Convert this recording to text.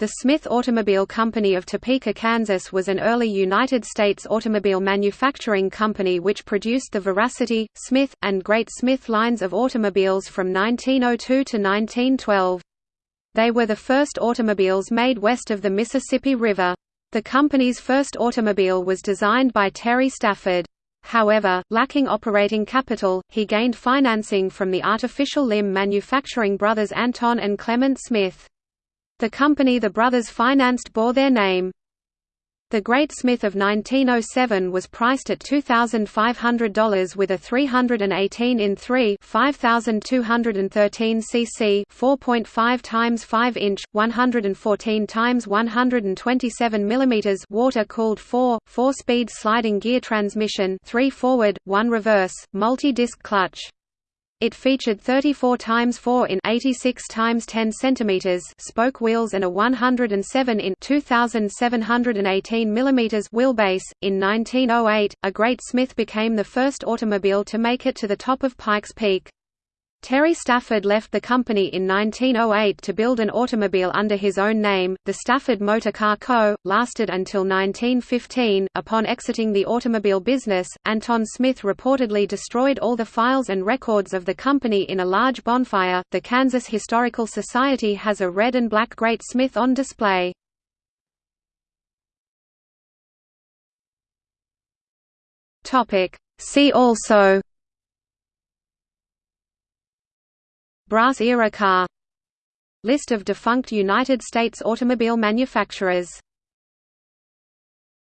The Smith Automobile Company of Topeka, Kansas was an early United States automobile manufacturing company which produced the Veracity, Smith, and Great Smith lines of automobiles from 1902 to 1912. They were the first automobiles made west of the Mississippi River. The company's first automobile was designed by Terry Stafford. However, lacking operating capital, he gained financing from the artificial limb manufacturing brothers Anton and Clement Smith. The company the brothers financed bore their name. The Great Smith of 1907 was priced at $2,500 with a 318 in 3 5213 cc 4.5 times 5 inch 114 times 127 mm water-cooled 4 4-speed sliding gear transmission 3 forward 1 reverse multi-disc clutch it featured 34 x 4 in 86 x 10 cm spoke wheels and a 107 in 2718 mm wheelbase. In 1908, a Great Smith became the first automobile to make it to the top of Pikes Peak. Terry Stafford left the company in 1908 to build an automobile under his own name, the Stafford Motor Car Co., lasted until 1915. Upon exiting the automobile business, Anton Smith reportedly destroyed all the files and records of the company in a large bonfire. The Kansas Historical Society has a red and black Great Smith on display. See also Brass-era car. List of defunct United States automobile manufacturers